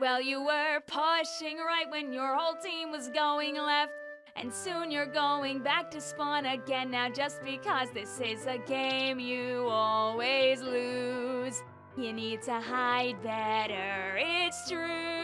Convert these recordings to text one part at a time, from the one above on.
Well, you were pushing right when your whole team was going left. And soon you're going back to spawn again now just because this is a game you always lose. You need to hide better, it's true.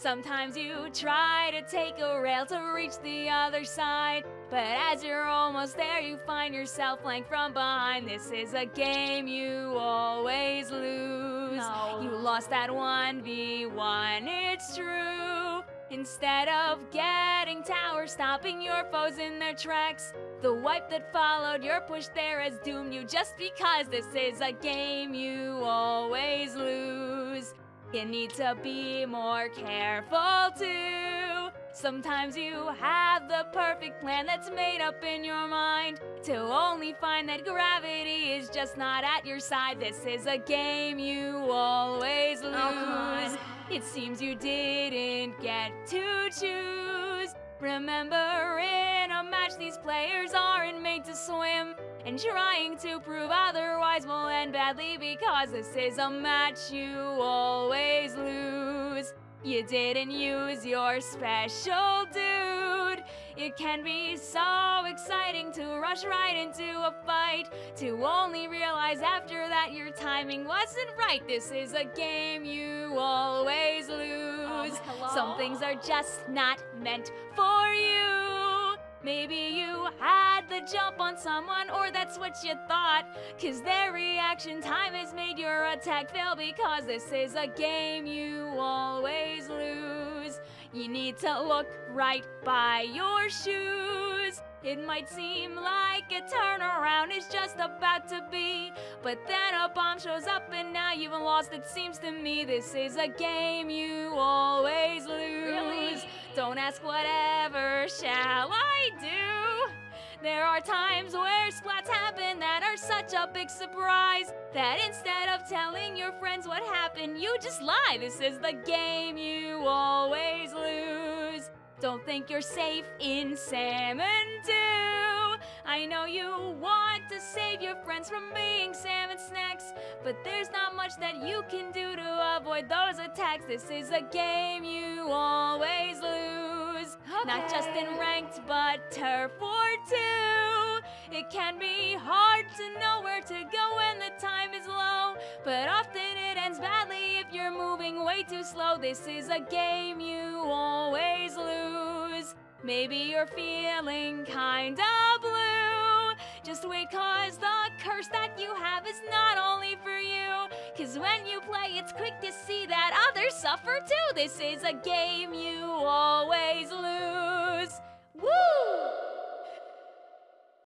Sometimes you try to take a rail to reach the other side, but as you're almost there, you find yourself flanked from behind. This is a game you always lose. No. You lost that 1v1, it's true. Instead of getting tower, stopping your foes in their tracks. The wipe that followed your push there has doomed you just because this is a game you always lose. You need to be more careful too. Sometimes you have the perfect plan that's made up in your mind to only find that gravity is just not at your side. This is a game you always oh, lose. Oh. It seems you didn't get to choose. Remember, in a match, these players aren't made to swim. And trying to prove otherwise will end badly because this is a match you always lose. You didn't use your special dude. It can be so exciting to rush right into a fight, to only realize after that your timing wasn't right. This is a game you always lose. Um? Some things are just not meant for you. Maybe you had the jump on someone, or that's what you thought. Cause their reaction time has made your attack fail because this is a game you always lose. You need to look right by your shoes. It might seem like a turnaround is just about to be, but then a bomb shows up and now you've lost. It seems to me this is a game you always lose. Really? Don't ask whatever There are times where splats happen that are such a big surprise that instead of telling your friends what happened, you just lie. This is the game you always lose. Don't think you're safe in Salmon 2. I know you want to save your friends from being salmon snacks, but there's not much that you can do to avoid those attacks. This is a game you always lose. Not just in Okay. ranked, but turf war too. It can be hard to know where to go when the time is low, but often it ends badly if you're moving way too slow. This is a game you always lose. Maybe you're feeling kinda blue. Just wait, cause the curse that you have is not only for you. Cause when you play, it's quick to see that others suffer too. This is a game you always